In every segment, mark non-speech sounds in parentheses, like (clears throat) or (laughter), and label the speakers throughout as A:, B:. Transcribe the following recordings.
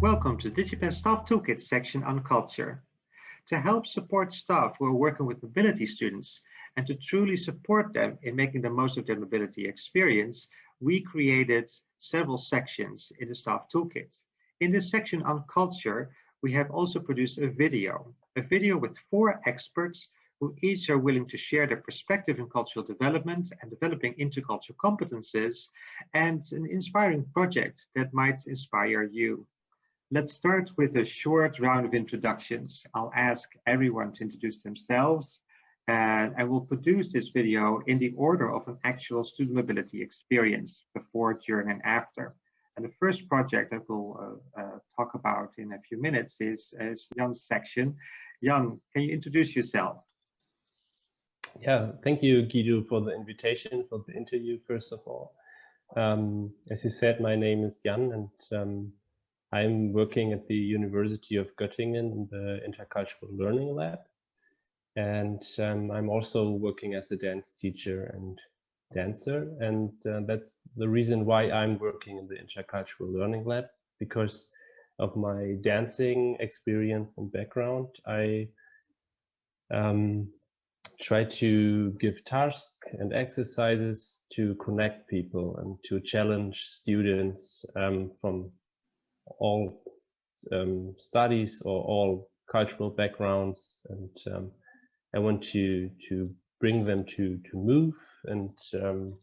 A: Welcome to DigiPen Staff Toolkit section on culture. To help support staff who are working with mobility students and to truly support them in making the most of their mobility experience, we created several sections in the staff toolkit. In this section on culture, we have also produced a video, a video with four experts who each are willing to share their perspective in cultural development and developing intercultural competences and an inspiring project that might inspire you. Let's start with a short round of introductions. I'll ask everyone to introduce themselves and I will produce this video in the order of an actual student mobility experience before, during and after. And the first project that we'll uh, uh, talk about in a few minutes is, is Jan's section. Jan, can you introduce yourself?
B: Yeah, thank you, Guido, for the invitation for the interview, first of all. Um, as you said, my name is Jan, and um, I'm working at the University of Göttingen in the Intercultural Learning Lab. And um, I'm also working as a dance teacher and dancer. And uh, that's the reason why I'm working in the Intercultural Learning Lab, because of my dancing experience and background. I um, try to give tasks and exercises to connect people and to challenge students um, from all um, studies or all cultural backgrounds and um, I want to to bring them to to move and um,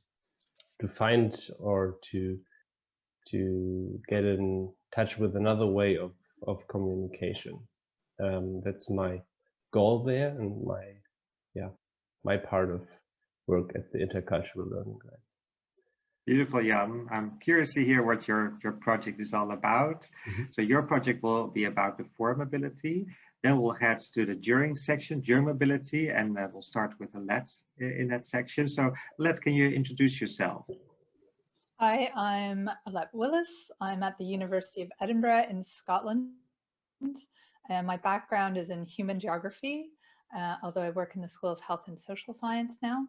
B: to find or to to get in touch with another way of of communication. Um, that's my goal there and my yeah my part of work at the intercultural learning lab.
A: Beautiful, Jan. I'm curious to hear what your, your project is all about. Mm -hmm. So your project will be about before mobility. Then we'll head to the during section, during mobility, and uh, we'll start with Alet in that section. So Alet, can you introduce yourself?
C: Hi, I'm Alet Willis. I'm at the University of Edinburgh in Scotland. And my background is in human geography, uh, although I work in the School of Health and Social Science now.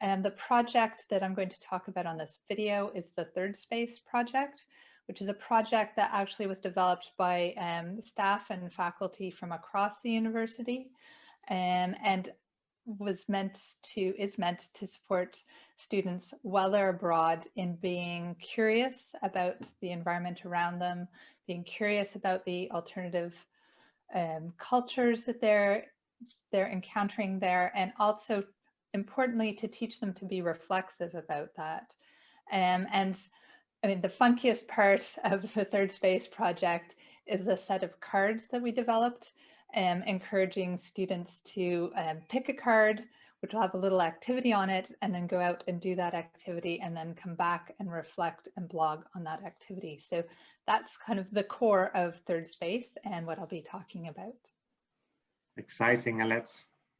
C: And the project that I'm going to talk about on this video is the Third Space project, which is a project that actually was developed by um, staff and faculty from across the university um, and was meant to is meant to support students while they're abroad in being curious about the environment around them, being curious about the alternative um, cultures that they're they're encountering there, and also importantly to teach them to be reflexive about that. Um, and I mean, the funkiest part (laughs) of the Third Space project is a set of cards that we developed, um, encouraging students to um, pick a card, which will have a little activity on it, and then go out and do that activity and then come back and reflect and blog on that activity. So that's kind of the core of Third Space and what I'll be talking about.
A: Exciting, Alet.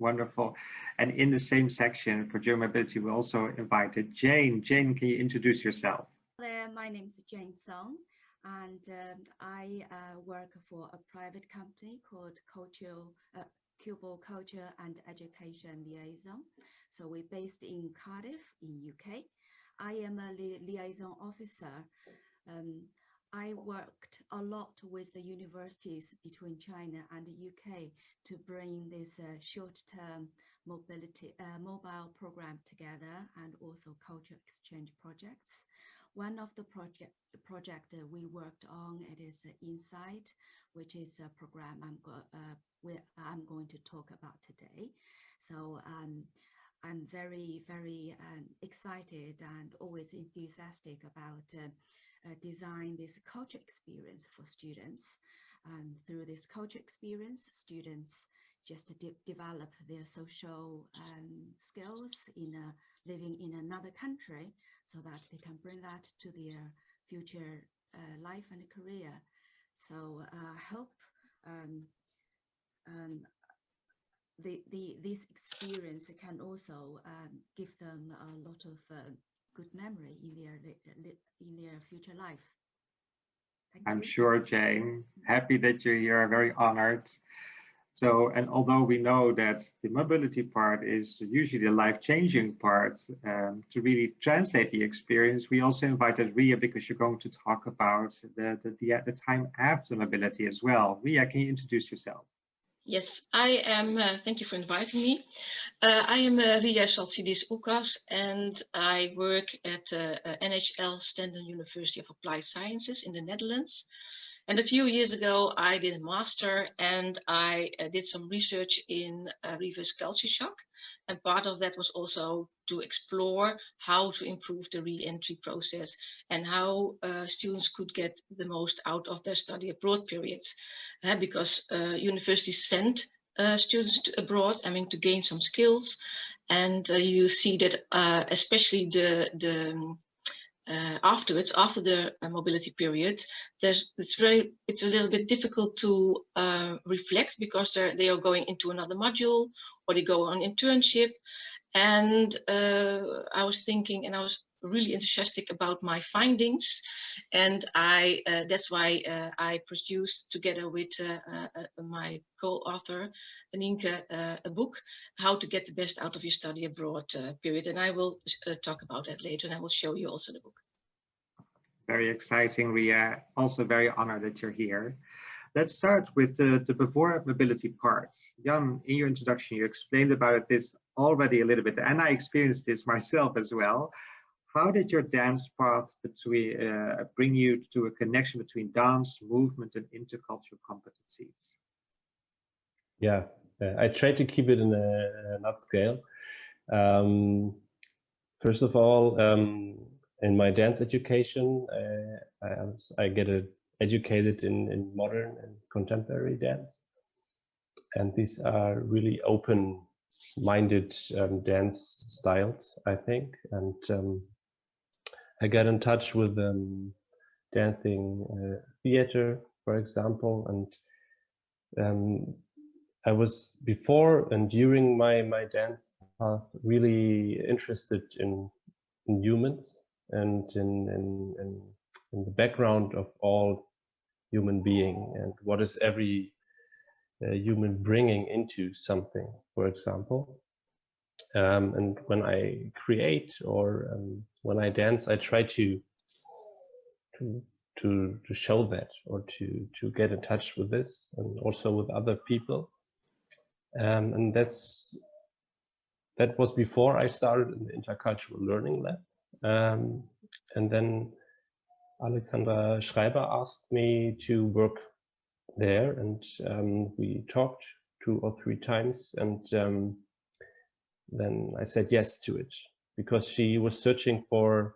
A: Wonderful. And in the same section for during mobility, we also invited Jane. Jane, can you introduce yourself?
D: There, my name is Jane Song, and um, I uh, work for a private company called Cultural, uh, Cubo Culture and Education Liaison. So we're based in Cardiff in UK. I am a li liaison officer. Um, I worked a lot with the universities between China and the UK to bring this uh, short-term mobility uh, mobile program together and also culture exchange projects. One of the project project we worked on it is uh, Insight, which is a program I'm uh, I'm going to talk about today. So um, I'm very very um, excited and always enthusiastic about uh, uh, design this culture experience for students. And through this culture experience, students just de develop their social um, skills in living in another country so that they can bring that to their future uh, life and career. So uh, I hope um, um, the, the, this experience can also um, give them a lot of uh, good memory in their in their future life.
A: Thank I'm you. sure, Jane. Happy that you're here. Very honored. So, and although we know that the mobility part is usually the life-changing part, um, to really translate the experience, we also invited Ria because you're going to talk about the, the, the, the time after mobility as well. Ria, can you introduce yourself?
E: Yes, I am, uh, thank you for inviting me. Uh, I am uh, Ria Saltsidis Ukas and I work at uh, NHL Stenden University of Applied Sciences in the Netherlands. And a few years ago, I did a master and I uh, did some research in uh, reverse culture shock. And part of that was also to explore how to improve the re-entry process and how uh, students could get the most out of their study abroad period. Uh, because uh, universities send uh, students abroad, I mean, to gain some skills. And you see that especially the, the uh, afterwards, after the uh, mobility period, it's very it's a little bit difficult to uh, reflect because they they are going into another module or they go on internship. And uh, I was thinking, and I was really enthusiastic about my findings, and I uh, that's why uh, I produced together with uh, uh, uh, my co-author Aninke a book, How to Get the Best Out of Your Study Abroad period, and I will talk about that later, and I will show you also the book.
A: Very exciting, Ria. Also very honored that you're here. Let's start with the, the before mobility part. Jan, in your introduction, you explained about this already a little bit, and I experienced this (laughs) myself as well. How did your dance path between, uh, bring you to a connection between dance, movement, and intercultural competencies?
B: Yeah, uh, I try to keep it in a, a nutshell. Um, first of all, um, in my dance education, uh, I, I get a, educated in, in modern and contemporary dance. And these are really open-minded um, dance styles, I think. And um, I got in touch with um, dancing uh, theater, for example, and um, I was before and during my my dance path really interested in, in humans and in, in, in, in the background of all human being and what is every uh, human bringing into something, for example. Um, and when I create or um, when I dance, I try to to to to show that or to to get in touch with this and also with other people. Um, and that's that was before I started in the intercultural learning lab. Um, and then Alexandra Schreiber asked me to work there and um, we talked two or three times and um, then I said yes to it because she was searching for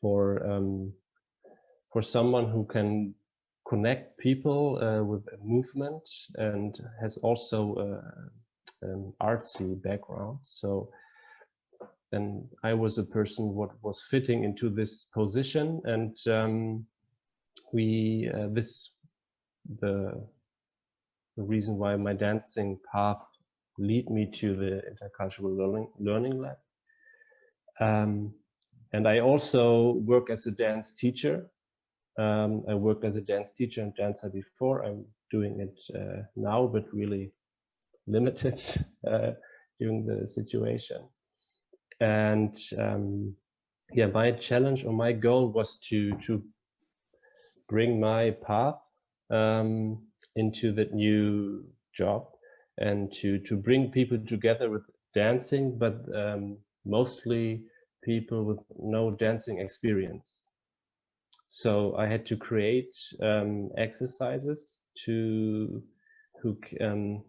B: for um, for someone who can connect people uh, with a movement and has also uh, an artsy background. So then I was a person what was fitting into this position and um, we uh, this the the reason why my dancing path lead me to the intercultural learning learning lab. Um, and I also work as a dance teacher. Um, I worked as a dance teacher and dancer before. I'm doing it uh, now but really limited (laughs) uh, during the situation. And um, yeah my challenge or my goal was to to bring my path um, into that new job and to to bring people together with dancing but um, mostly people with no dancing experience so I had to create um, exercises to who um,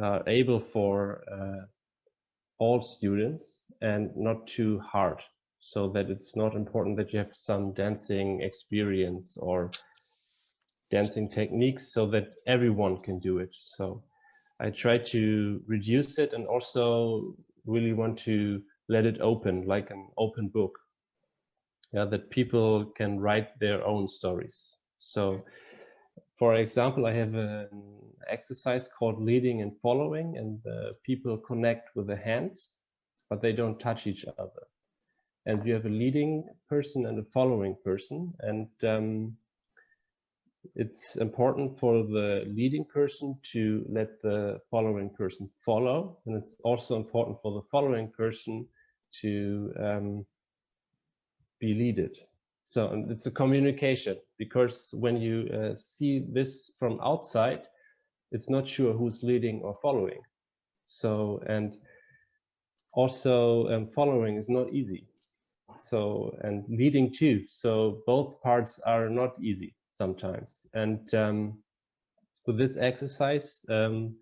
B: are able for uh, all students and not too hard so that it's not important that you have some dancing experience or dancing techniques so that everyone can do it. So I try to reduce it and also really want to let it open like an open book. Yeah, that people can write their own stories. So for example, I have an exercise called leading and following, and the people connect with the hands, but they don't touch each other. And you have a leading person and a following person, and um, it's important for the leading person to let the following person follow. And it's also important for the following person to um, be leaded. So it's a communication because when you uh, see this from outside, it's not sure who's leading or following. So, and also um, following is not easy. So, and leading too. So both parts are not easy sometimes. And um, with this exercise, um,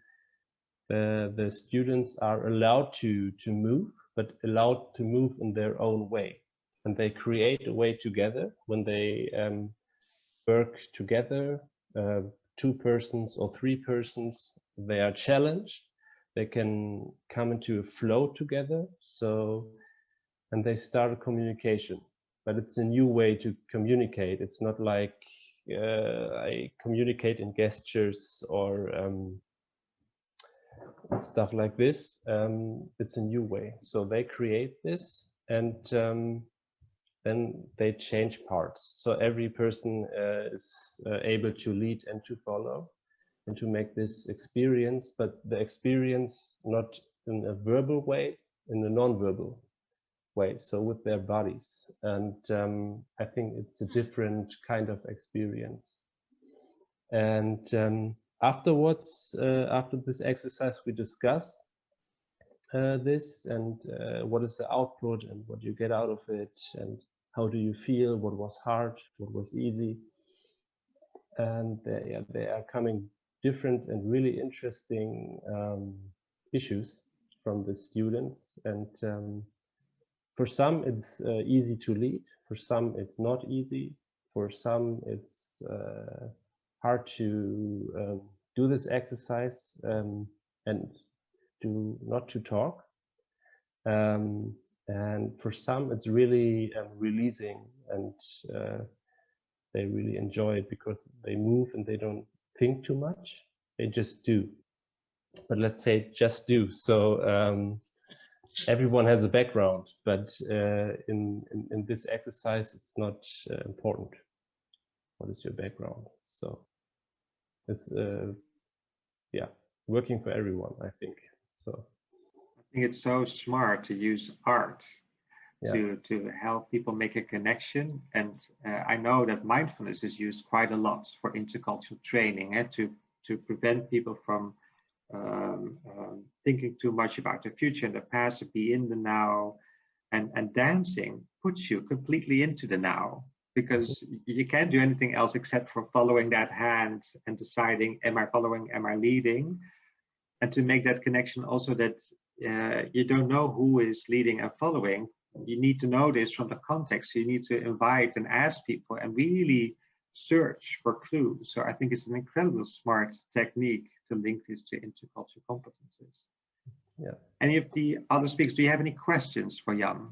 B: the, the students are allowed to, to move, but allowed to move in their own way. And they create a way together when they um, work together, uh, two persons or three persons, they are challenged. They can come into a flow together. So, and they start a communication, but it's a new way to communicate. It's not like uh, I communicate in gestures or um, stuff like this. Um, it's a new way. So they create this and um, then they change parts. So every person uh, is uh, able to lead and to follow and to make this experience, but the experience not in a verbal way, in a non-verbal way, so with their bodies. And um, I think it's a different kind of experience. And um, afterwards, uh, after this exercise, we discuss uh, this and uh, what is the output and what you get out of it and how do you feel, what was hard, what was easy. And they, yeah, they are coming different and really interesting um, issues from the students. And um, for some, it's uh, easy to lead. For some, it's not easy. For some, it's uh, hard to um, do this exercise um, and to not to talk. Um, and for some, it's really um, releasing and uh, they really enjoy it because they move and they don't think too much. They just do. But let's say just do. So um, everyone has a background, but uh, in, in, in this exercise, it's not uh, important. What is your background? So it's uh, yeah, working for everyone, I think. So
A: I think it's so smart to use art
B: Yeah.
A: to to help people make a connection. And uh, I know that mindfulness is used quite a lot for intercultural training and to to prevent people from um, um, thinking too much about the future and the past, to be in the now. And, and dancing puts you completely into the now because you can't do anything else except for following that hand and deciding, am I following, am I leading? And to make that connection also that uh, you don't know who is leading and following. You need to know this from the context. You need to invite and ask people and really search for clues. So I think it's an incredible smart technique to link this to intercultural competences.
B: Yeah.
A: Any of the other speakers, do you have any questions for Jan?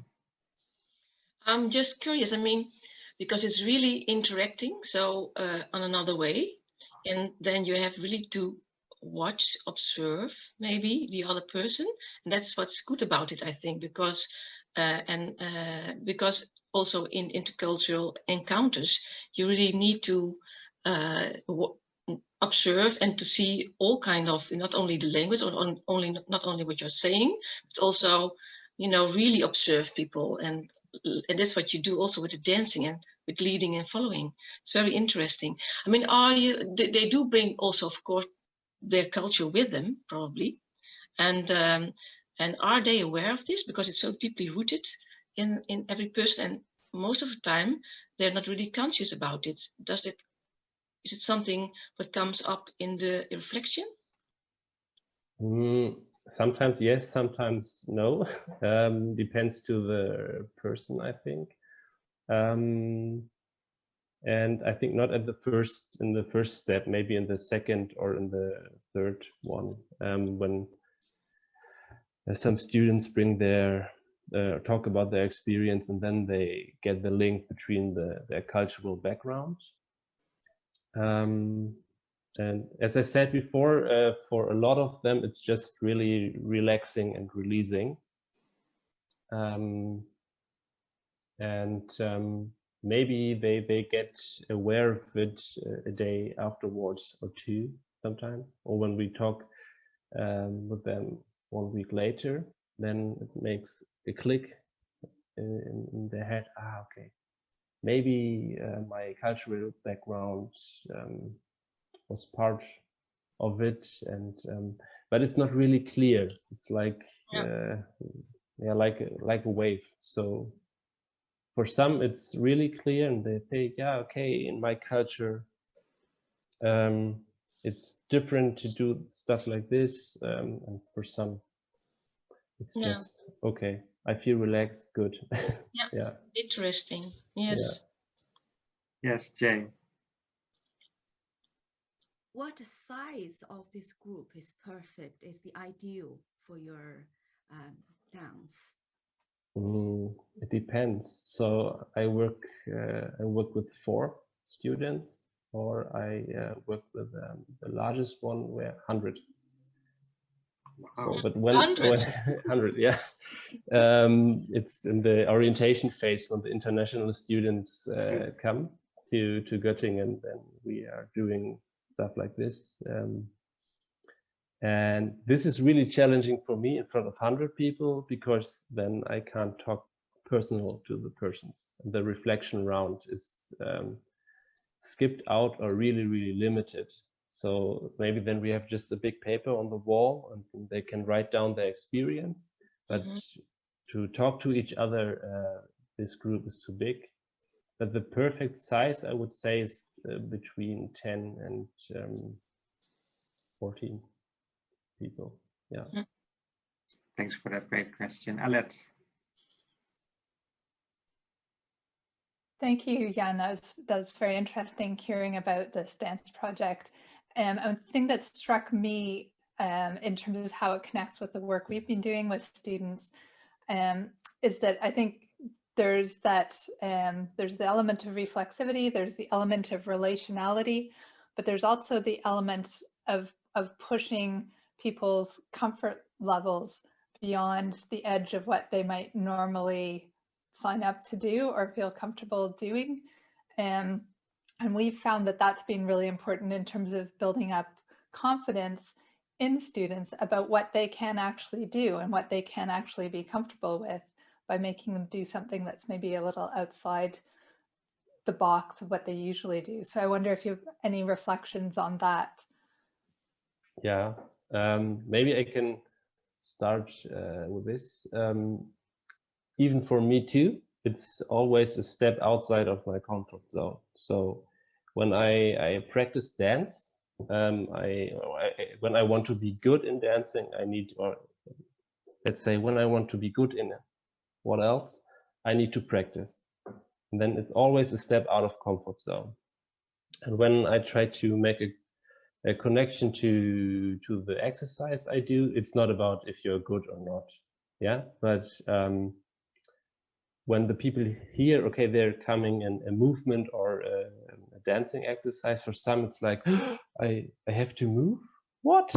E: I'm just curious. I mean, because it's really interacting, so uh, on another way, and then you have really to watch, observe, maybe the other person, and that's what's good about it, I think, because uh, and uh, because also in intercultural encounters, you really need to uh, observe and to see all kind of not only the language or on, only not only what you're saying, but also you know really observe people and and that's what you do also with the dancing and with leading and following. It's very interesting. I mean, are you? They do bring also, of course, their culture with them probably, and um, and are they aware of this because it's so deeply rooted in in every person and most of the time they're not really conscious about it. Does it? Is it something that comes up in the reflection?
B: Mm, sometimes yes, sometimes no. (laughs) Um, depends to the person, I think. Um, and I think not at the first in the first step, maybe in the second or in the third one, um, when some students bring their uh, talk about their experience and then they get the link between the, their cultural background. Um, and as I said before, uh, for a lot of them, it's just really relaxing and releasing. Um, and um, maybe they they get aware of it uh, a day afterwards or two sometimes or when we talk um, with them one week later then it makes a click in, in their head ah okay maybe uh, my cultural background um, was part of it and um, but it's not really clear it's like
E: Yeah.
B: uh, yeah like a- like a wave so for some it's really clear and they think yeah okay in my culture um it's different to do stuff like this um and for some it's
E: Yeah.
B: just okay i feel relaxed good (laughs)
E: Yeah.
B: yeah
E: Interesting. Yes.
A: Yes, Jane.
D: What size of this group is perfect, is the ideal for your um, dance?
B: Mm, it depends. So I work uh, I work with four students, or I uh, work with um, the largest one where hundred. So, but when
E: 100?
B: when- 100, yeah, um, it's in the orientation phase when the international students uh, come to to Göttingen, then we are doing stuff like this. Um, and this is really challenging for me in front of 100 people because then I can't talk personal to the persons. And the reflection round is um, skipped out or really, really limited. So maybe then we have just a big paper on the wall and they can write down their experience. But
E: Mhm.
B: to talk to each other, uh, this group is too big. But the perfect size, I would say, is uh, between 10 and um, 14 people. Yeah.
A: Thanks for that great question. Alet.
C: Thank you, Jan. That was, that was very interesting hearing about this dance project. Um, and the thing that struck me um, in terms of how it connects with the work we've been doing with students um, is that I think there's that um, there's the element of reflexivity, there's the element of relationality, but there's also the element of of pushing people's comfort levels beyond the edge of what they might normally sign up to do or feel comfortable doing. Um, and we've found that that's been really important in terms of building up confidence in students about what they can actually do and what they can actually be comfortable with by making them do something that's maybe a little outside the box of what they usually do. So I wonder if you have any reflections on that.
B: Yeah, um, maybe I can start uh, with this. Um, even for me too, it's always a step outside of my comfort zone. So when I, I practice dance, um, I, I when I want to be good in dancing, I need, or let's say when I want to be good in it, what else? I need to practice. And then it's always a step out of comfort zone. And when I try to make a a connection to to the exercise I do. It's not about if you're good or not, yeah. But um, when the people hear, okay, they're coming in a movement or dancing exercise. For some, it's like (gasps) I I have to move. What?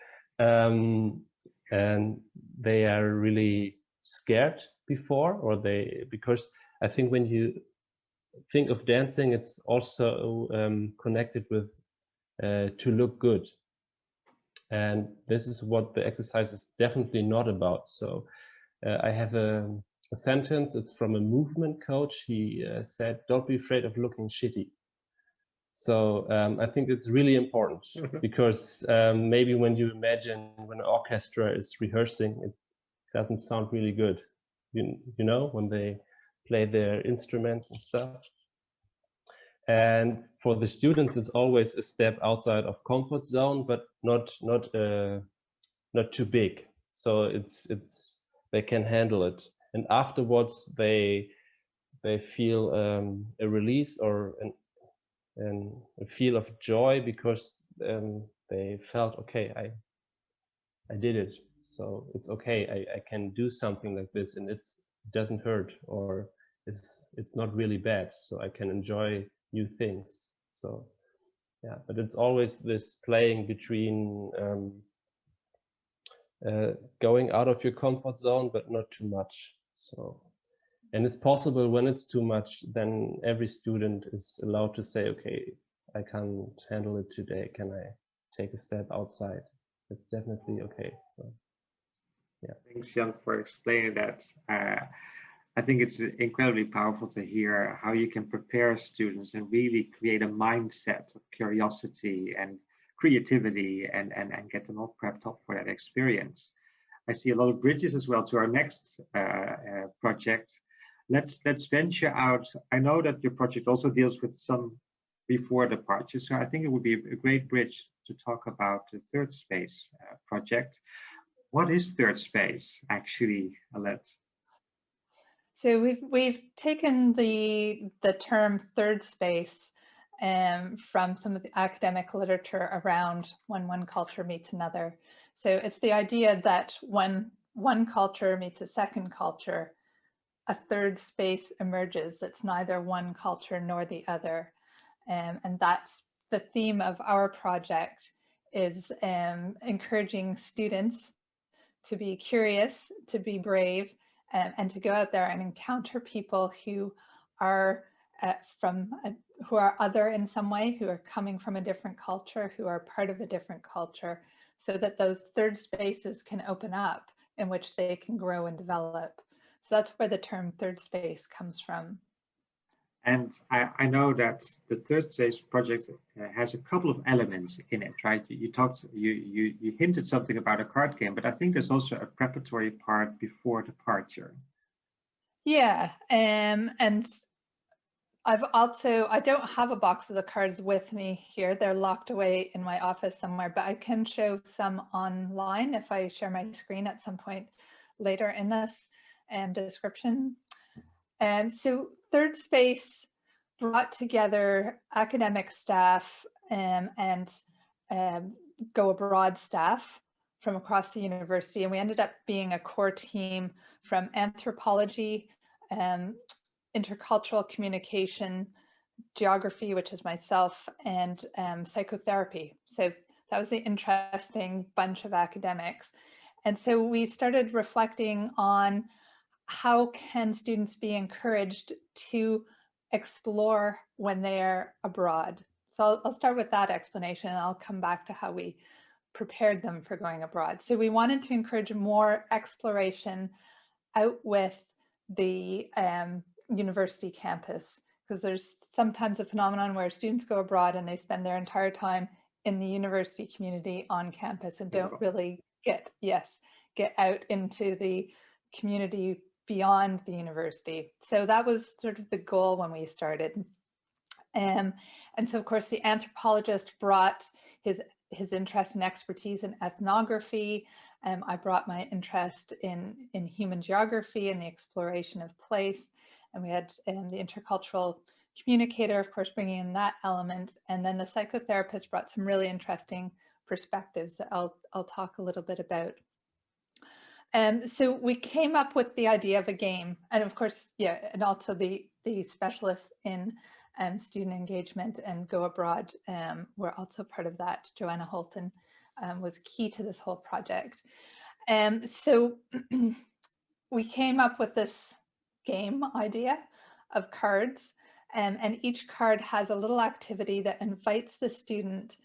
B: (laughs) um, and they are really scared before, or they because I think when you think of dancing, it's also um, connected with uh, to look good. And this is what the exercise is definitely not about. So uh, I have a, a, sentence, it's from a movement coach. He uh, said, don't be afraid of looking shitty. So um, I think it's really important because um, maybe when you imagine when an orchestra is rehearsing, it doesn't sound really good. You, you know, when they play their instrument and stuff. And for the students it's always a step outside of comfort zone but not not uh, not too big. So it's it's they can handle it. And afterwards they they feel um, a release or an, an a feel of joy because um, they felt okay i i did it so it's okay I, I can do something like this and it's it doesn't hurt or it's it's not really bad so i can enjoy new things. So yeah, but it's always this playing between um, uh, going out of your comfort zone, but not too much. So and it's possible when it's too much, then every student is allowed to say, okay, I can't handle it today. Can I take a step outside? It's definitely okay. So, yeah.
A: Thanks, Jan, for explaining that. Uh, I think it's incredibly powerful to hear how you can prepare students and really create a mindset of curiosity and creativity and, and, and get them all prepped up for that experience. I see a lot of bridges as well to our next uh, uh, project. Let's let's venture out. I know that your project also deals with some before departure, so I think it would be a great bridge to talk about the third space uh, project. What is third space actually, Alette?
C: So we've we've taken the the term third space um, from some of the academic literature around when one culture meets another. So it's the idea that when one culture meets a second culture, a third space emerges that's neither one culture nor the other. Um, and that's the theme of our project is um, encouraging students to be curious, to be brave, um, and to go out there and encounter people who are uh, from a, who are other in some way, who are coming from a different culture, who are part of a different culture, so that those third spaces can open up in which they can grow and develop. So that's where the term third space comes from.
A: And I, I, know that the third space project uh, has a couple of elements in it, right? You, you, talked, you, you, you hinted something about a card game, but I think there's also a preparatory part before departure.
C: Yeah, um, and I've also, I don't have a box of the cards with me here. They're locked away in my office somewhere, but I can show some online if I share my screen at some point later in this um, description. Um, so Third Space brought together academic staff um, and um, Go Abroad staff from across the university. And we ended up being a core team from anthropology, um, intercultural communication, geography, which is myself, and um, psychotherapy. So that was the interesting bunch of academics. And so we started reflecting on how can students be encouraged to explore when they're abroad? So I'll, I'll, start with that explanation and I'll come back to how we prepared them for going abroad. So we wanted to encourage more exploration out with the um, university campus because there's sometimes a phenomenon where students go abroad and they spend their entire time in the university community on campus and don't really get, yes, get out into the community beyond the university. So that was sort of the goal when we started. Um, and so of course the anthropologist brought his his interest and expertise in ethnography. Um, I brought my interest in, in human geography and the exploration of place. And we had um, the intercultural communicator, of course, bringing in that element. And then the psychotherapist brought some really interesting perspectives that I'll, I'll talk a little bit about. Um, so we came up with the idea of a game and of course, yeah, and also the, the specialists in um, student engagement and go abroad um, were also part of that. Joanna Holton um, was key to this whole project. Um, so (clears throat) we came up with this game idea of cards um, and each card has a little activity that invites the student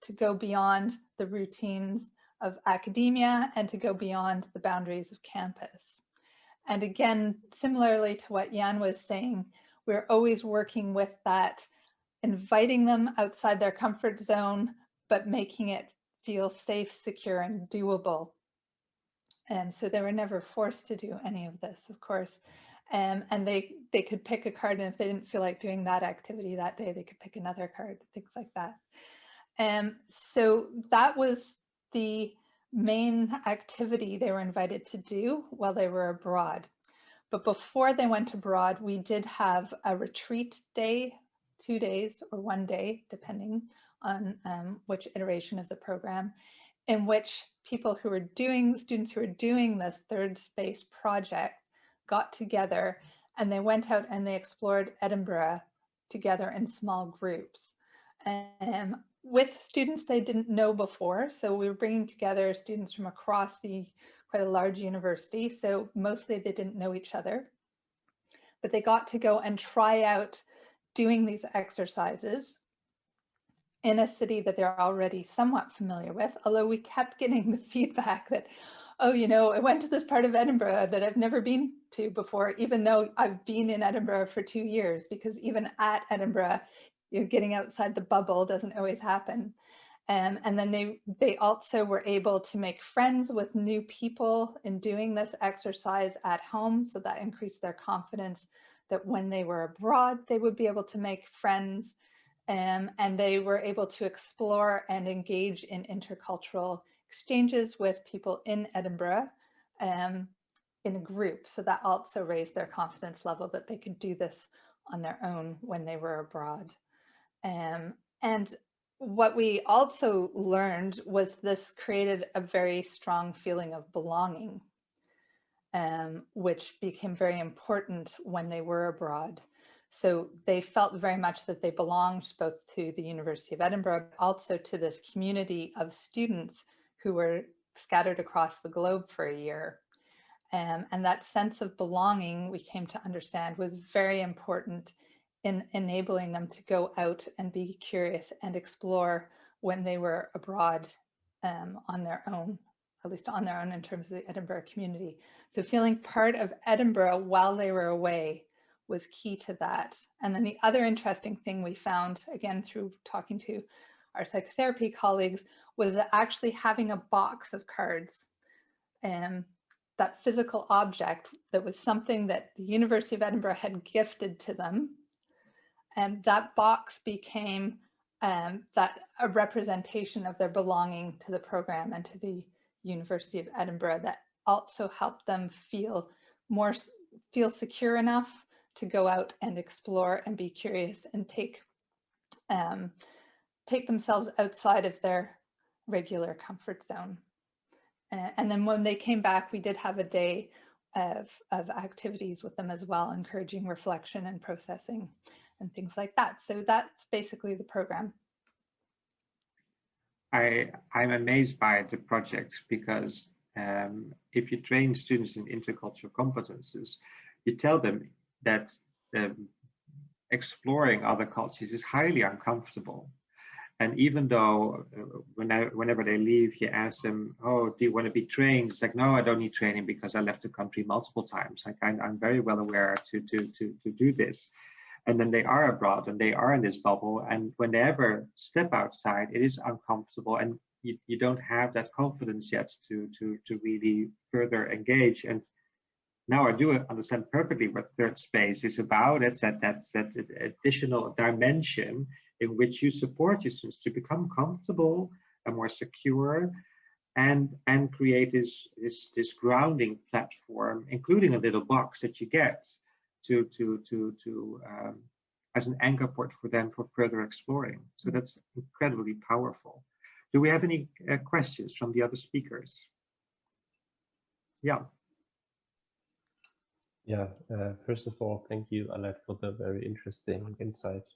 C: to go beyond the routines of academia and to go beyond the boundaries of campus. And again, similarly to what Jan was saying, we're always working with that, inviting them outside their comfort zone, but making it feel safe, secure, and doable. And so they were never forced to do any of this, of course. Um, and they, they could pick a card, and if they didn't feel like doing that activity that day, they could pick another card, things like that. Um, so that was the main activity they were invited to do while they were abroad. But before they went abroad, we did have a retreat day, two days or one day, depending on um, which iteration of the program, in which people who were doing, students who were doing this third space project got together and they went out and they explored Edinburgh together in small groups. And with students they didn't know before. So we were bringing together students from across the quite a large university. So mostly they didn't know each other. but they got to go and try out doing these exercises in a city that they're already somewhat familiar with, although we kept getting (laughs) the feedback that, oh, you know, I went to this part of Edinburgh that I've never been to before, even though I've been in Edinburgh for two years, because even at Edinburgh, you know, getting outside the bubble doesn't always happen. Um, and then they, they also were able to make friends with new people in doing this exercise at home. So that increased their confidence that when they were abroad, they would be able to make friends um, and they were able to explore and engage in intercultural exchanges with people in Edinburgh um, in a group. So that also raised their confidence level that they could do this on their own when they were abroad. Um, and what we also learned was this created a very strong feeling of belonging, um, which became very important when they were abroad. So they felt very much that they belonged both to the University of Edinburgh, but also to this community of students who were scattered across the globe for a year. Um, and that sense of belonging, we came to understand, was very important in enabling them to go out and be curious and explore when they were abroad um, on their own, at least on their own in terms of the Edinburgh community. So feeling part of Edinburgh while they were away was key to that. And then the other interesting thing we found, again, through talking to our psychotherapy colleagues, was that actually having a box of cards, um, that physical object that was something that the University of Edinburgh had gifted to them and that box became um, that a representation of their belonging to the program and to the University of Edinburgh that also helped them feel more feel secure enough to go out and explore and be curious and take um, take themselves outside of their regular comfort zone. Uh, and then when they came back, we did have a day of, of activities with them as well, encouraging reflection and processing and things like that. So that's basically the program.
A: I, I'm amazed by the project because um, if you train students in intercultural competences, you tell them that um, exploring other cultures is highly uncomfortable. And even though uh, when I, whenever they leave, you ask them, oh, do you want to be trained? It's like, no, I don't need training because I left the country multiple times. Like I'm, I'm very well aware to, to, to, to do this and then they are abroad and they are in this bubble and when they ever step outside it is uncomfortable and you, you don't have that confidence yet to to to really further engage and now I do understand perfectly what third space is about. It's that, that, that additional dimension in which you support your students to become comfortable and more secure and, and create this, this, this grounding platform, including a little box that you get to to to to um, as an anchor point for them for further exploring. So that's incredibly powerful. Do we have any uh, questions from the other speakers? Yeah.
B: Yeah, uh, first of all, thank you, Alette, for the very interesting insight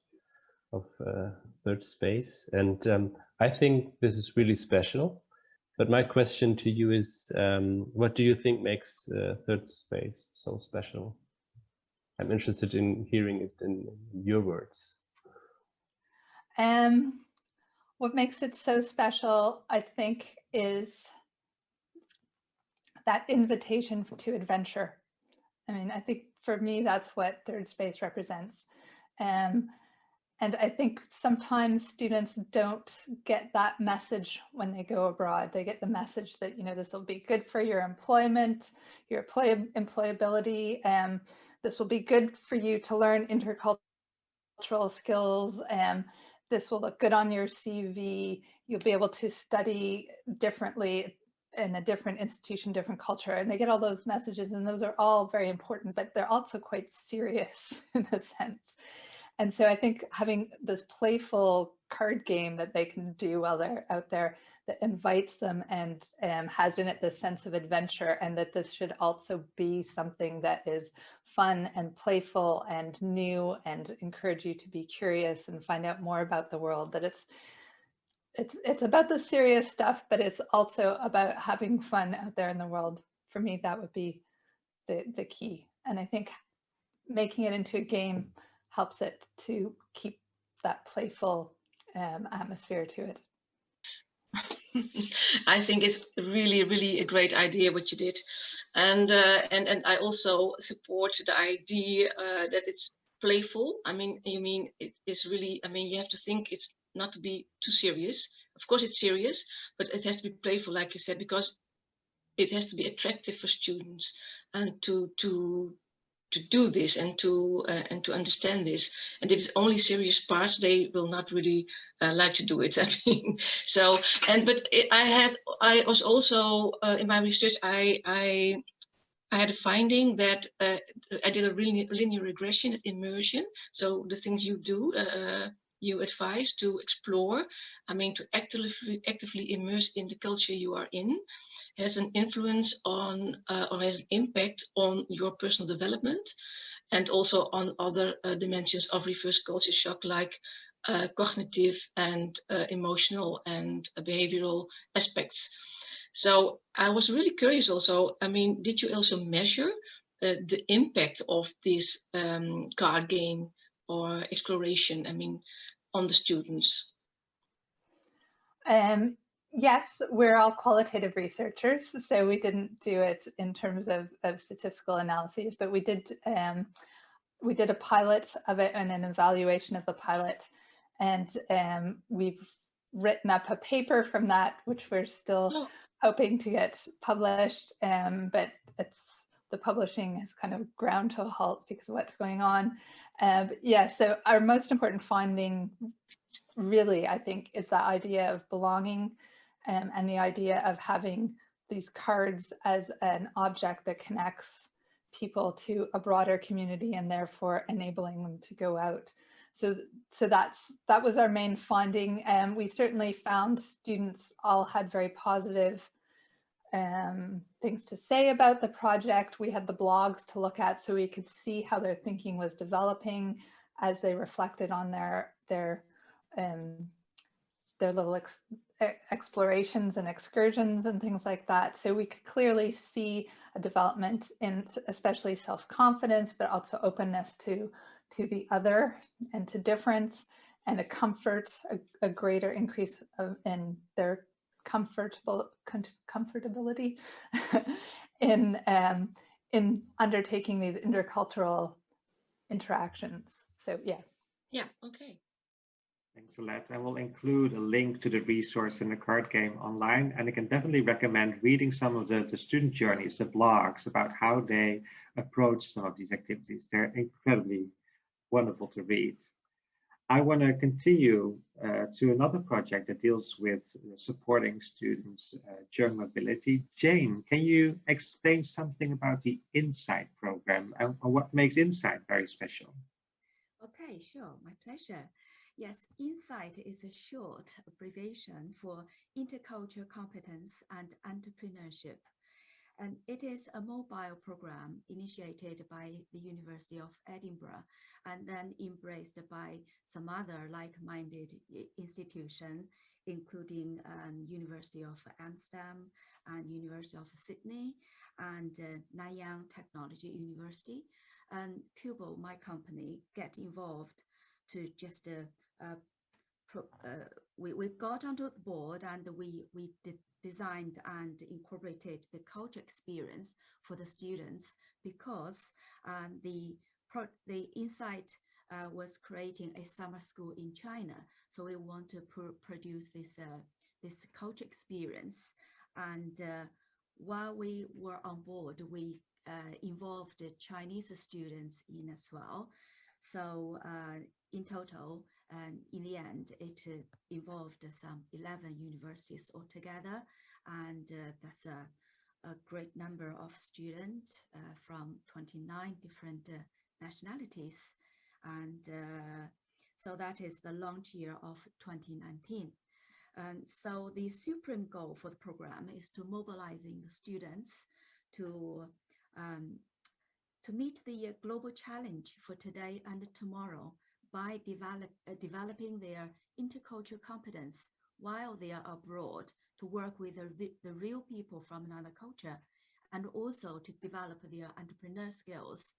B: of uh, third space. And um, I think this is really special. But my question to you is, um, what do you think makes uh, third space so special? I'm interested in hearing it in your words.
C: Um, what makes it so special, I think, is that invitation to adventure. I mean, I think for me, that's what third space represents. Um, and I think sometimes students don't get that message when they go abroad. They get the message that, you know, this will be good for your employment, your employ employability, um, this will be good for you to learn intercultural skills. and this will look good on your CV. You'll be able to study differently in a different institution, different culture. And they get all those messages and those are all very important, but they're also quite serious (laughs) in a sense. And so I think having this playful card game that they can do while they're out there that invites them and um, has in it this sense of adventure and that this should also be something that is fun and playful and new and encourage you to be curious and find out more about the world that it's it's it's about the serious stuff but it's also about having fun out there in the world. For me that would be the the key. And I think making it into a game helps it to keep that playful um, atmosphere to it. (laughs)
E: I think it's really, really a great idea what you did, and uh, and and I also support the idea uh, that it's playful. I mean, you mean it is really. I mean, you have to think it's not to be too serious. Of course, it's serious, but it has to be playful, like you said, because it has to be attractive for students and to to to do this and to uh, and to understand this. And if it's only serious parts they will not really uh, like to do it (laughs) i mean. So and but it, i had i was also uh, in my research i i I had a finding that uh, I did a really linear regression immersion. So the things you do, uh, you advise to explore, I mean, to actively, actively immerse in the culture you are in has an influence on uh, or has an impact on your personal development and also on other uh, dimensions of reverse culture shock like uh, cognitive and uh, emotional and behavioral aspects. So I was really curious also, I mean, did you also measure uh, the impact of this um, card game or exploration, I mean, on the students?
C: Um, yes, we're all qualitative researchers, so we didn't do it in terms of, of statistical analyses, but we did um, we did a pilot of it and an evaluation of the pilot, and um, we've written up a paper from that, which we're still oh. hoping to get published, um, but it's the publishing has kind of ground to a halt because of what's going on. Uh, yeah, so our most important finding really, I think, is that idea of belonging um, and the idea of having these cards as an object that connects people to a broader community and therefore enabling them to go out. So, so that's that was our main finding. And um, we certainly found students all had very positive um, things to say about the project. We had the blogs to look at so we could see how their thinking was developing as they reflected on their their um, their little ex explorations and excursions and things like that. So we could clearly see a development in especially self-confidence, but also openness to, to the other and to difference and a comfort, a, a greater increase of, in their comfortable comfortability (laughs) in um, in undertaking these intercultural interactions. So yeah.
E: Yeah, okay.
A: Thanks a lot. I will include a link to the resource in the card game online, and I can definitely recommend reading some of the, the student journeys, the blogs about how they approach some of these activities. They're incredibly wonderful to read. I want to continue uh, to another project that deals with supporting students uh, during mobility. Jane, can you explain something about the InSight program and, and what makes InSight very special?
D: Okay, sure, my pleasure. Yes, InSight is a short abbreviation for Intercultural Competence and Entrepreneurship. And it is a mobile program initiated by the University of Edinburgh and then embraced by some other like-minded institutions, including um, University of Amsterdam and University of Sydney and uh, Nanyang Technology University. And Cubo, my company, get involved to just uh, pro, uh, we, we got onto the board and we, we designed and incorporated the culture experience for the students because um, the, the InSight uh, was creating a summer school in China. So we want to pr produce this, uh, this culture experience. And uh, while we were on board, we uh, involved Chinese students in as well. So in total, and in the end, it uh, involved some 11 universities altogether. And uh, that's a, a, great number of students uh, from 29 different uh, nationalities. And uh, so that is the launch year of 2019. And so the supreme goal for the program is to mobilizing students to um, to meet the global challenge for today and tomorrow by develop, uh, developing their intercultural competence while they are abroad to work with the, the real people from another culture and also to develop their entrepreneur skills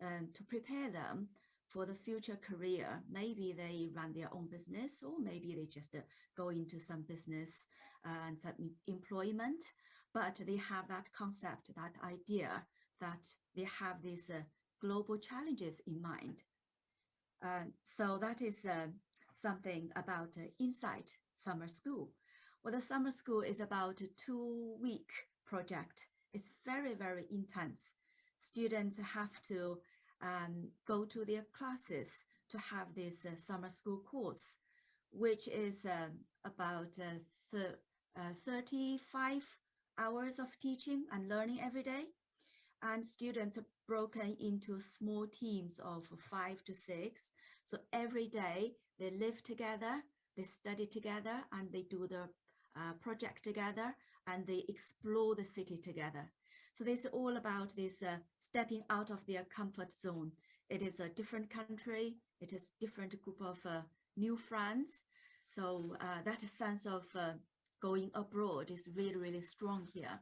D: and to prepare them for the future career. Maybe they run their own business or maybe they just uh, go into some business and some employment, but they have that concept, that idea that they have these uh, global challenges in mind. Uh, so that is uh, something about Insight Summer School. Well, the summer school is about a two-week project. It's very, very intense. Students have to um, go to their classes to have this uh, summer school course, which is uh, about uh, uh, 35 hours of teaching and learning every day. And students are broken into small teams of five to six. So every day they live together, they study together, and they do the uh, project together, and they explore the city together. So this is all about this uh, stepping out of their comfort zone. It is a different country. It is different group of uh, new friends. So uh, that sense of uh, going abroad is really, really strong here.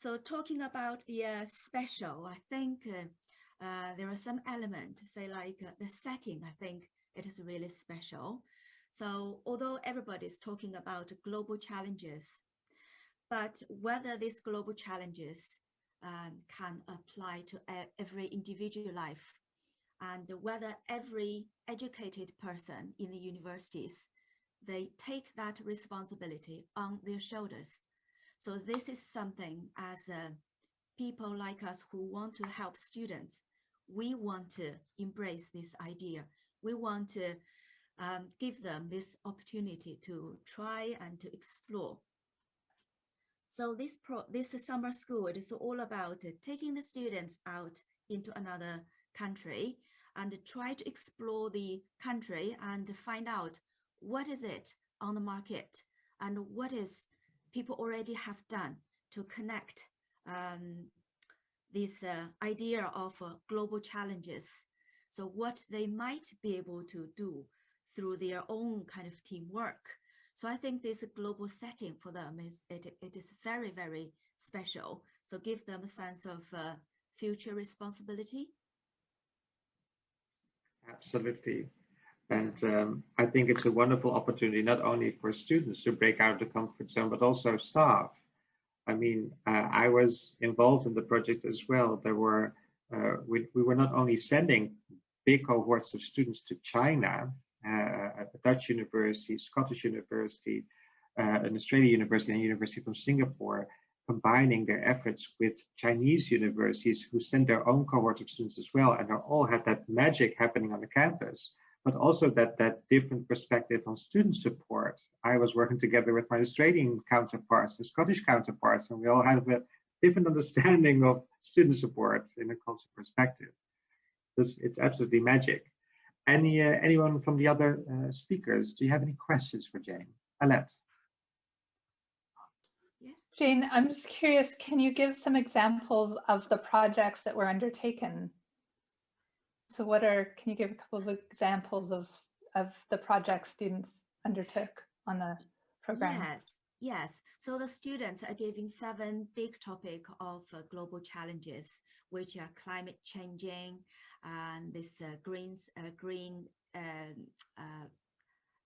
D: So talking about the uh, special, I think uh, there are some elements, say like the setting, I think it is really special. So although everybody is talking about global challenges, but whether these global challenges um, can apply to every individual life and whether every educated person in the universities, they take that responsibility on their shoulders. So this is something as uh, people like us who want to help students, we want to embrace this idea. We want to um, give them this opportunity to try and to explore so this pro this summer school it is all about taking the students out into another country and try to explore the country and find out what is it on the market and what is people already have done to connect um, this uh, idea of uh, global challenges. So what they might be able to do through their own kind of teamwork so I think this global setting for them is it, it is very, very special. So give them a sense of uh, future responsibility.
A: Absolutely. And um, I think it's a wonderful opportunity, not only for students to break out of the comfort zone, but also staff. I mean, uh, I was involved in the project as well. There were, uh, we, we were not only sending big cohorts of students to China, uh, a Dutch university, Scottish university, uh, an Australian university, and a university from Singapore, combining their efforts with Chinese universities who send their own cohort of students as well, and they all had that magic happening on the campus, but also that that different perspective on student support. I was working together with my Australian counterparts the Scottish counterparts, and we all have a different (laughs) understanding of student support in a cultural perspective. This, it's absolutely magic. Any uh, anyone from the other uh, speakers? Do you have any questions for Jane? Alet.
C: Yes. Jane, I'm just curious, can you give some examples of the projects that were undertaken? So what are, can you give a couple of examples of, of the projects students undertook on the program?
D: Yes, yes. So the students are giving seven big topic of uh, global challenges, which are climate changing, and this uh, greens, uh, green um, uh,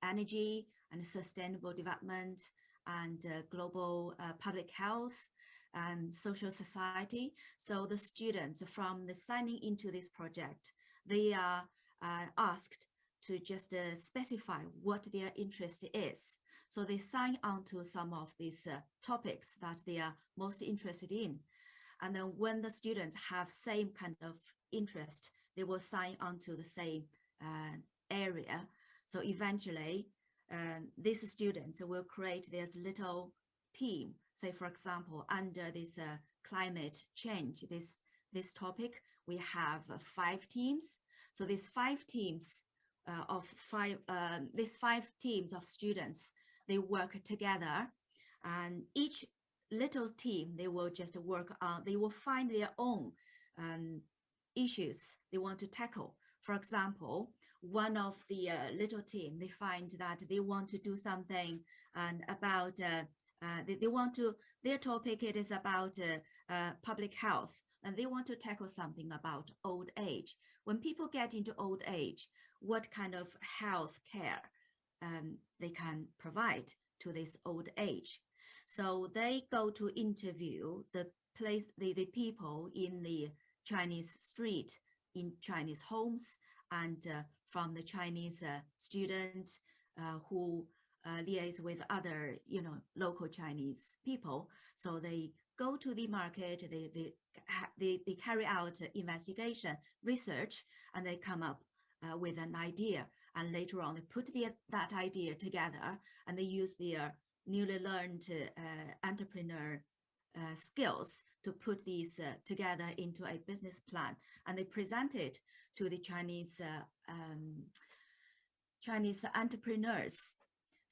D: energy and sustainable development and global public health and social society. So the students from the signing into this project, they are asked to just uh, specify what their interest is. So they sign on to some of these uh, topics that they are most interested in. And then when the students have same kind of interest, they will sign on to the same uh, area. So eventually, uh, these students will create this little team. Say, for example, under this uh, climate change, this this topic, we have five teams. So these five teams uh, of five, uh, these five teams of students, they work together, and each little team they will just work on. They will find their own um, issues they want to tackle. For example, one of the uh, little team, they find that they want to do something and about, uh, uh, they, they, want to, their topic it is about uh, uh, public health, and they want to tackle something about old age. When people get into old age, what kind of health care um, they can provide to this old age. So they go to interview the place, the, the people in the Chinese street, in Chinese homes, and uh, from the Chinese uh, students uh, who uh, liaise with other, you know, local Chinese people. So they go to the market, they, they, they, they carry out investigation, research, and they come up uh, with an idea. And later on, they put the, that idea together and they use their newly learned uh, entrepreneur uh, skills to put these uh, together into a business plan. And they present it to the Chinese uh, um, Chinese entrepreneurs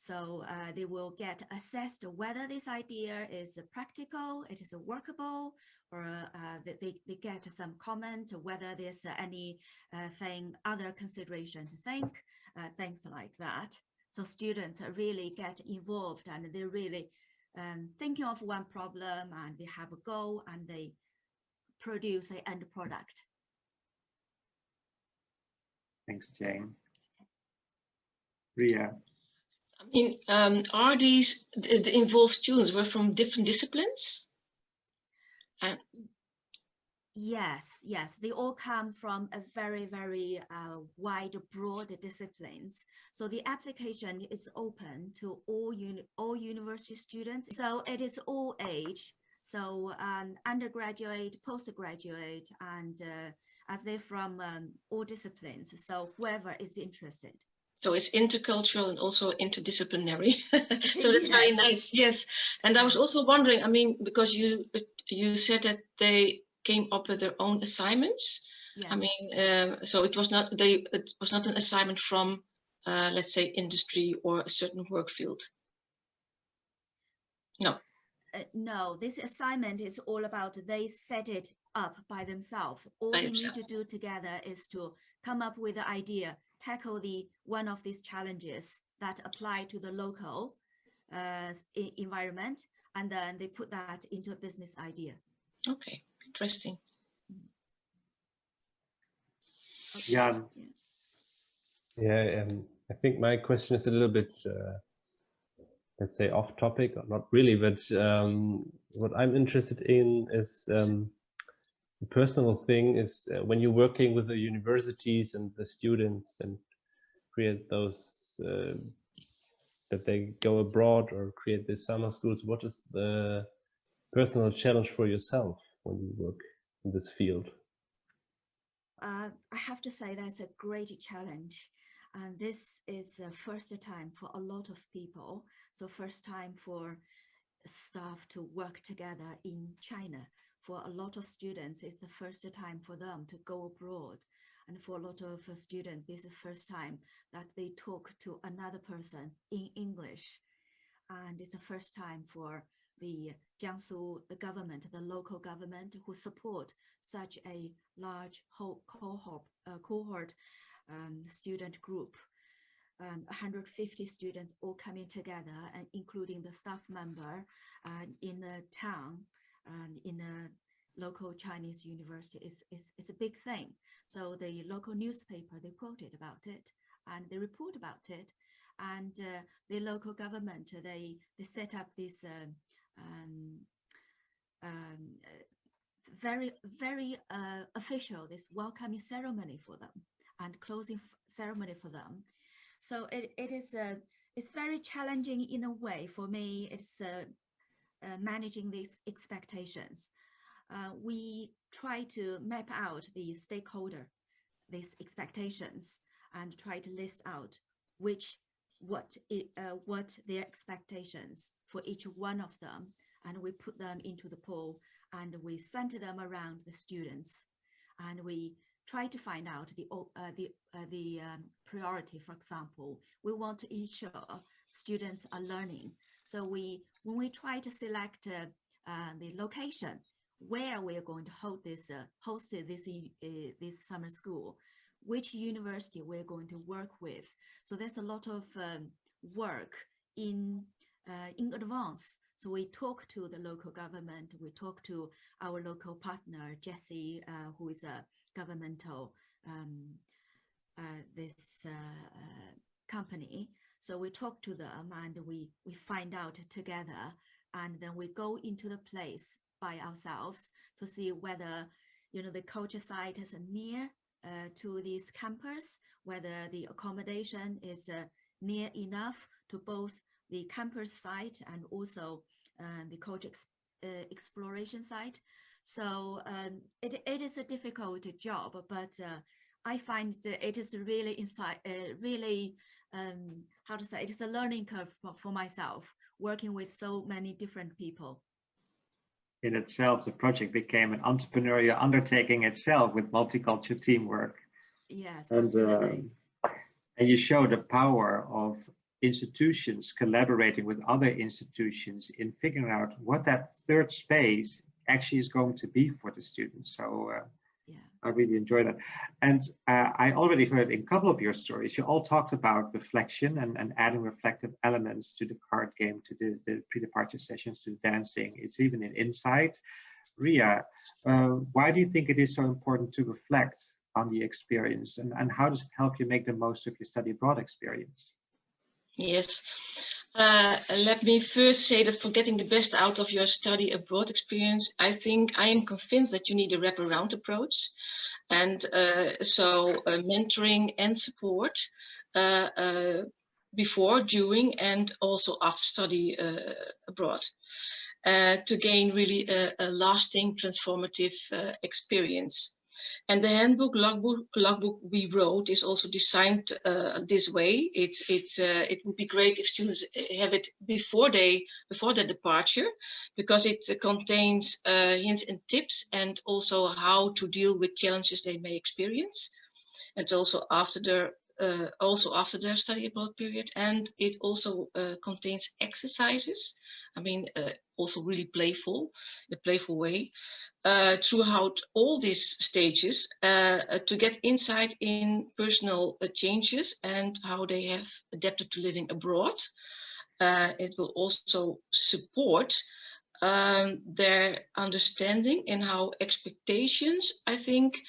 D: so uh, they will get assessed whether this idea is practical, it is workable, or uh, they, they get some comment whether there's any uh, thing, other consideration to think, uh, things like that. So students really get involved and they're really um, thinking of one problem and they have a goal and they produce an end product.
A: Thanks, Jane. Ria.
E: I mean, um, are these the, involved students were from different disciplines? And
D: Yes, yes, they all come from a very, very uh, wide, broad disciplines. So the application is open to all uni all university students. So it is all age. So um, undergraduate, postgraduate, and uh, as they're from um, all disciplines. So whoever is interested.
E: So it's intercultural and also interdisciplinary. (laughs) so that's yes. very nice. Yes. And I was also wondering, I mean, because you you said that they came up with their own assignments. Yeah. I mean, um, so it was not they it was not an assignment from uh, let's say industry or a certain work field. No.
D: Uh, no, this assignment is all about they set it up by themselves. All by they themselves. need to do together is to come up with the idea tackle the one of these challenges that apply to the local uh, environment, and then they put that into a business idea.
E: Okay, interesting.
A: Yeah.
B: Yeah, um, I think my question is a little bit, uh, let's say, off topic, or not really, but um, what I'm interested in is um, personal thing is uh, when you're working with the universities and the students and create those uh, that they go abroad or create these summer schools what is the personal challenge for yourself when you work in this field?
D: Uh, i have to say that's a great challenge. And this is the first time for a lot of people. So first time for staff to work together in china for a lot of students, it's the first time for them to go abroad. And for a lot of uh, students, this is the first time that they talk to another person in English. And it's the first time for the Jiangsu the government, the local government who support such a large cohort, uh, cohort um, student group. Um, 150 students all coming together and including the staff member uh, in the town in a local Chinese university is, is, is a big thing. So the local newspaper, they quoted about it and they report about it. And uh, the local government, they, they set up this uh, um, um, very, very uh, official, this welcoming ceremony for them and closing ceremony for them. So it, it is a, it's very challenging in a way for me. It's uh, uh, managing these expectations. Uh, we try to map out the stakeholder, these expectations, and try to list out which what uh, what their expectations for each one of them, and we put them into the pool and we center them around the students, and we try to find out the uh, the uh, the um, priority. For example, we want to ensure students are learning so we, when we try to select uh, uh, the location where we are going to hold this, uh, host this, this summer school, which university we're going to work with. So there's a lot of um, work in, in advance So we talk to the local government, we talk to our local partner, Jesse, uh, who is a governmental um, uh, this uh, company. So we talk to them and we, we find out together and then we go into the place by ourselves to see whether you know the culture site is near uh, to this campus, whether the accommodation is uh, near enough to both the campus site and also uh, the culture ex uh, exploration site. So um, it, it is a difficult job, but uh, I find that it is really inside, uh, really, um, how to say, it is a learning curve for, for myself, working with so many different people
A: in itself, the project became an entrepreneurial undertaking itself with multicultural teamwork.
D: Yes,
A: and uh, and you show the power of institutions collaborating with other institutions in figuring out what that third space actually is going to be for the students. So uh. I really enjoy that. And uh, I already heard in a couple of your stories, you all talked about reflection and, and adding reflective elements to the card game, to the, the pre-departure sessions, to dancing. It's even in Insight. Ria, uh, why do you think it is so important to reflect on the experience and, and how does it help you make the most of your study abroad experience?
E: Yes, uh, let me first say that for getting the best out of your study abroad experience, I think I am convinced that you need a wraparound approach. And uh, so uh, mentoring and support uh, uh, before, during, and also after study uh, abroad to gain really a, a lasting transformative experience. And the handbook logbook, logbook we wrote is also designed uh, this way. It's it's uh, it would be great if students have it before they before their departure, because it uh, contains hints and tips and also how to deal with challenges they may experience. And also after their uh, also after their study abroad period and it also uh, contains exercises I mean uh, also really playful a playful way uh, throughout all these stages uh, to get insight in personal changes and how they have adapted to living abroad. It will also support um, their understanding and how expectations I think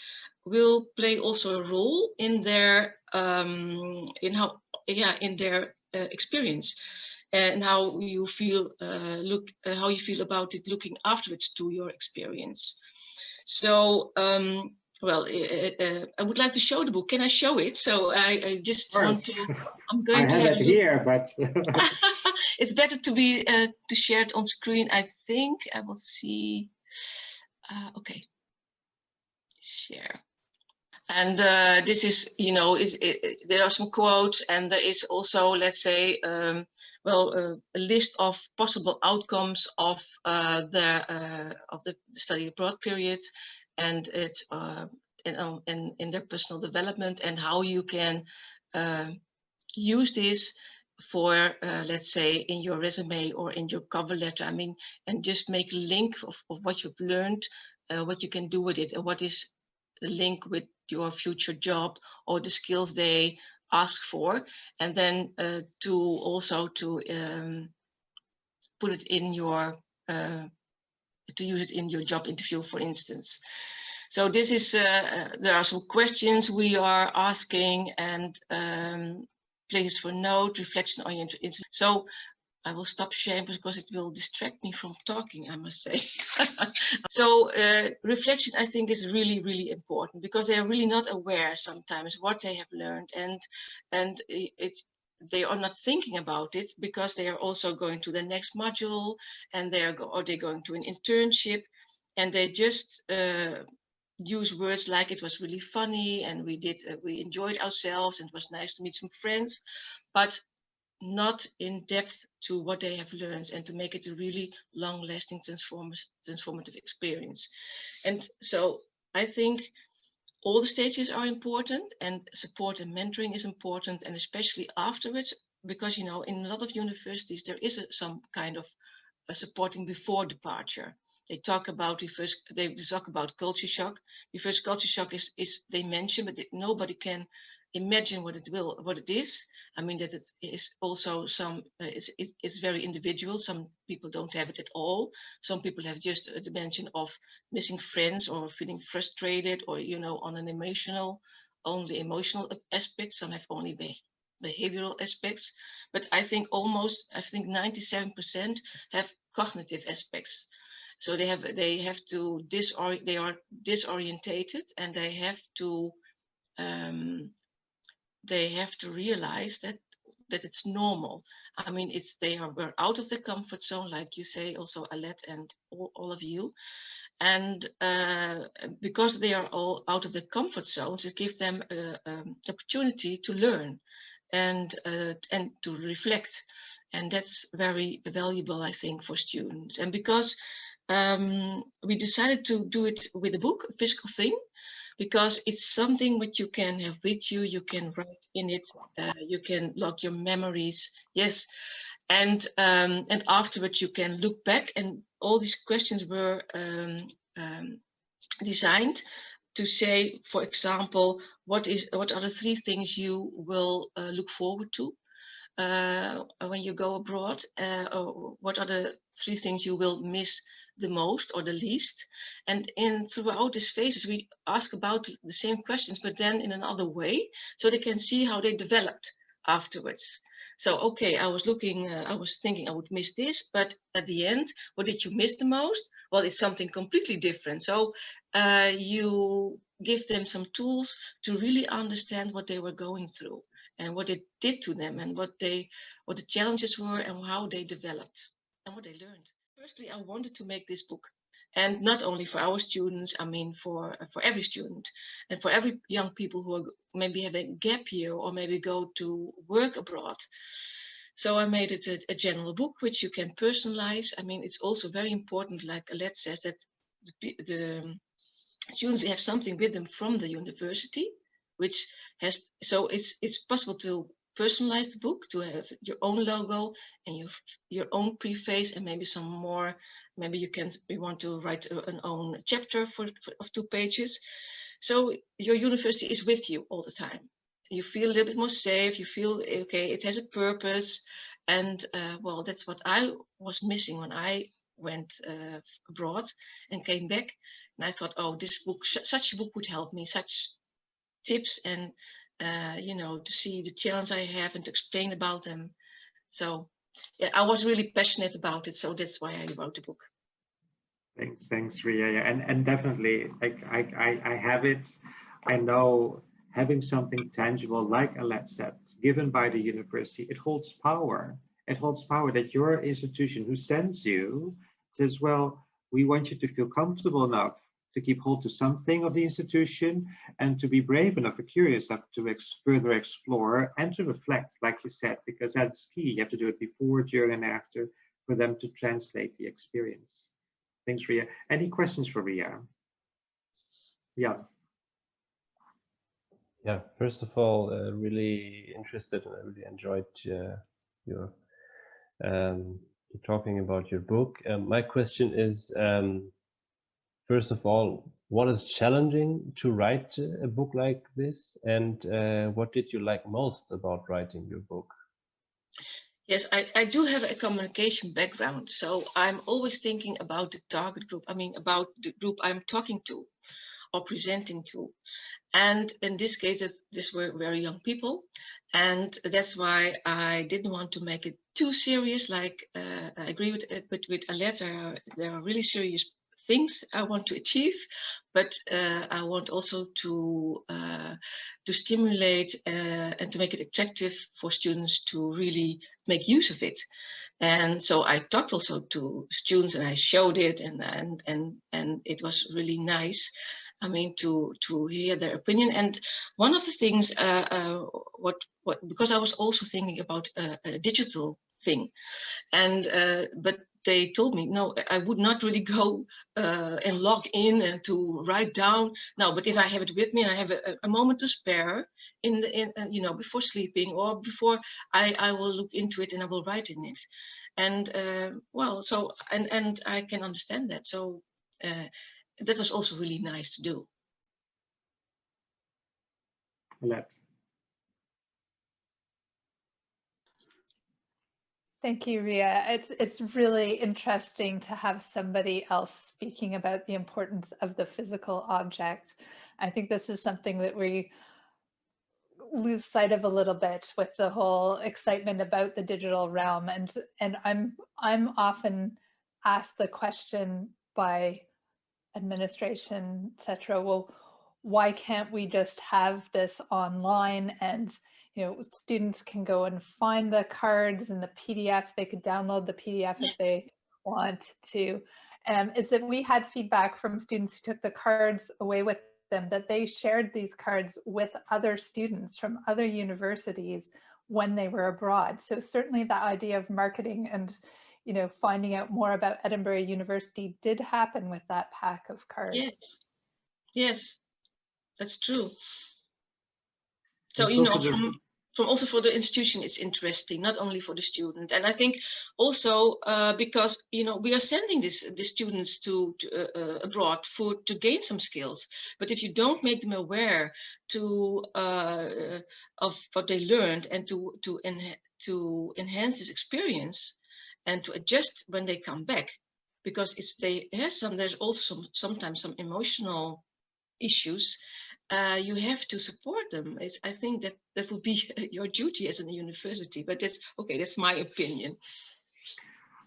E: will play also a role in their um, in how yeah in their uh, experience and how you feel uh, look uh, how you feel about it looking afterwards to your experience. So um, well uh, uh, I would like to show the book. Can I show it? So I, I just want to (laughs) I'm going
A: I
E: to
A: have, it here but (laughs) (laughs)
E: it's better to be uh, to share it on screen I think. I will see okay. Share. And uh, this is, you know, is, it, there are some quotes and there is also, let's say, um, well, uh, a list of possible outcomes of uh, the uh, of the study abroad period, and it's uh, in, um, in in their personal development and how you can use this for, uh, let's say, in your resume or in your cover letter. I mean, and just make a link of, of what you've learned, what you can do with it, and what is the link with your future job or the skills they ask for and then uh, to also to um, put it in your uh, to use it in your job interview for instance. So this is uh, uh there are some questions we are asking and um, places for note reflection oriented so I will stop sharing because it will distract me from talking, I must say. (laughs) so uh, reflection, I think, is really, really important because they are really not aware sometimes what they have learned and and it's they are not thinking about it because they are also going to the next module and they are go or they're going to an internship and they just uh, use words like it was really funny and we did uh, we enjoyed ourselves and it was nice to meet some friends but not in depth to what they have learned and to make it a really long lasting transformative experience. And so I think all the stages are important and support and mentoring is important and especially afterwards because you know in a lot of universities there is a, some kind of supporting before departure they talk about reverse they talk about culture shock reverse culture shock is is they mention but nobody can imagine what it will, what it is. I mean that it is also some, uh, it's, it- it's very individual. Some people don't have it at all. Some people have just a dimension of missing friends or feeling frustrated or, you know, on an emotional, only emotional aspects. Some have only be behavioral aspects. But I think almost, I think 97% have cognitive aspects. So they have they have to disor they are disorientated and they have to um, they have to realize that that it's normal. I mean, it's they are we're out of the comfort zone, like you say, also Alet and all, all of you. And uh, because they are all out of the comfort zones, it gives them an um, opportunity to learn and uh, and to reflect. And that's very valuable, I think, for students. And because um, we decided to do it with a book, a physical thing, because it's something which you can have with you, you can write in it, uh, you can log your memories, yes. And um, and afterwards you can look back and all these questions were um, um, designed to say, for example, what is what are the three things you will uh, look forward to uh, when you go abroad, uh, or what are the three things you will miss the most or the least. And in throughout these phases, we ask about the same questions, but then in another way, so they can see how they developed afterwards. So, okay, I was looking, uh, I was thinking I would miss this, but at the end, what did you miss the most? Well, it's something completely different. So uh, you give them some tools to really understand what they were going through and what it did to them and what they, what the challenges were and how they developed and what they learned. Firstly, I wanted to make this book and not only for our students, I mean for for every student and for every young people who are maybe have a gap year or maybe go to work abroad. So I made it a, a general book which you can personalize. I mean, it's also very important, like Alet says, that the, the students have something with them from the university, which has so it's it's possible to personalize the book to have your own logo and your your own preface and maybe some more. Maybe you can you want to write a, an own chapter for, for, of two pages. So your university is with you all the time. You feel a little bit more safe. You feel okay it has a purpose. And uh, well that's what i was missing when i went uh, abroad and came back. And i thought oh this book such a book would help me such tips and uh, you know, to see the challenge I have and to explain about them. So yeah, I was really passionate about it. So that's why I wrote the book.
A: Thanks, thanks, Ria. Yeah, and and definitely, like I, I, I have it. I know having something tangible like a LED set given by the university, it holds power. It holds power that your institution who sends you says, well, we want you to feel comfortable enough to keep hold to something of the institution and to be brave enough or curious enough to ex further explore and to reflect, like you said, because that's key. You have to do it before, during, and after for them to translate the experience. Thanks, Ria. Any questions for Ria? Yeah.
B: Yeah, first of all, uh, really interested and I really enjoyed uh, your um, talking about your book. Um, my question is, um, first of all, what is challenging to write a book like this and uh, what did you like most about writing your book?
E: Yes, I, I do have a communication background, so I'm always thinking about the target group, I mean about the group I'm talking to or presenting to. And in this case, these were very young people. And that's why I didn't want to make it too serious. Like uh, I agree with, it, but with Alet, there are, there are really serious things I want to achieve, but uh, I want also to uh, to stimulate uh, and to make it attractive for students to really make use of it. And so I talked also to students and I showed it and and and and it was really nice. I mean to to hear their opinion. And one of the things uh, uh, what what because I was also thinking about a, digital thing, and uh, but they told me, no, I would not really go uh, and log in and to write down. No, but if I have it with me and I have a, a moment to spare in the, in, uh, you know, before sleeping or before I, I will look into it and I will write in it. And uh, well, so, and, and I can understand that. So uh, that was also really nice to do.
A: Let.
C: Thank you, Ria. It's it's really interesting to have somebody else speaking about the importance of the physical object. I think this is something that we lose sight of a little bit with the whole excitement about the digital realm and and I'm I'm often asked the question by administration etc well why can't we just have this online and you know students can go and find the cards and the PDF they could download the PDF if they want to um, is that we had feedback from students who took the cards away with them that they shared these cards with other students from other universities when they were abroad. So certainly the idea of marketing and you know, finding out more about Edinburgh University did happen with that pack of cards.
E: Yes, yes, that's true. So, you know, from, from also for the institution it's interesting not only for the student. And i think also uh, because you know we are sending this the students to, to uh, uh, abroad for to gain some skills. But if you don't make them aware to uh, of what they learned and to to en to enhance this experience and to adjust when they come back because it's they have some there's also some sometimes some emotional issues uh, you have to support them. It's, I think that that would be (laughs) your duty as a university, but that's okay, that's my opinion.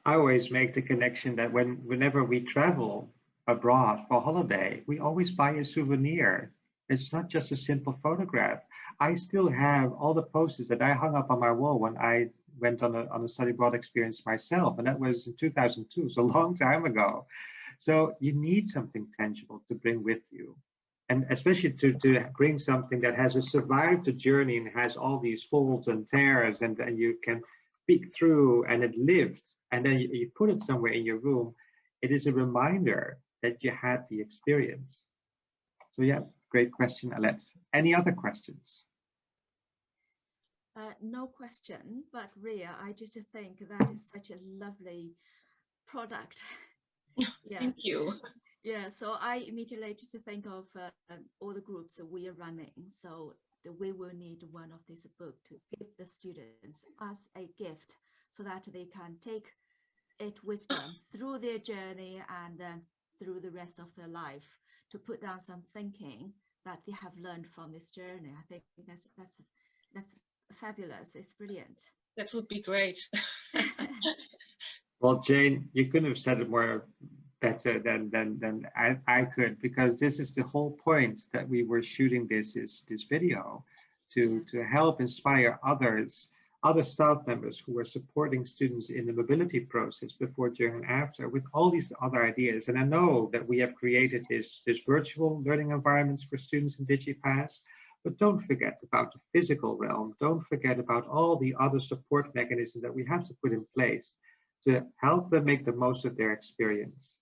A: I always make the connection that when whenever we travel abroad for holiday, we always buy a souvenir. It's not just a simple photograph. I still have all the posters that I hung up on my wall when I went on a, on a study abroad experience myself, and that was in 2002, so a long time ago. So you need something tangible to bring with you and especially to, to bring something that has survived the journey and has all these folds and tears and, and you can peek through and it lived and then you, you put it somewhere in your room, it is a reminder that you had the experience. So yeah, great question, Alex. Any other questions?
D: Uh, no question, but Ria, I just think that is such a lovely product. (laughs)
E: yeah. Thank you.
D: Yeah, so I immediately just think of uh, all the groups that we are running. So the, we will need one of these book to give the students as a gift so that they can take it with them (coughs) through their journey and then through the rest of their life to put down some thinking that they have learned from this journey. I think that's that's that's fabulous. It's brilliant.
E: That would be great. (laughs)
A: well, Jane, you couldn't have said it more better uh, than than than I, I could because this is the whole point that we were shooting this is this video to mm-hmm. to help inspire others other staff members who were supporting students in the mobility process before during and after with all these other ideas. And I know that we have created this this virtual learning environments for students in DigiPass but don't forget about the physical realm. Don't forget about all the other support mechanisms that we have to put in place to help them make the most of their experience.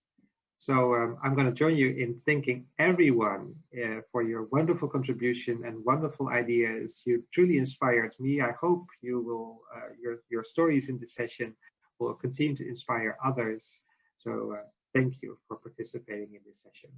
A: So um, I'm going to join you in thanking everyone uh, for your wonderful contribution and wonderful ideas. You truly inspired me. I hope you will, uh, your, your stories in this session will continue to inspire others. So uh, thank you for participating in this session.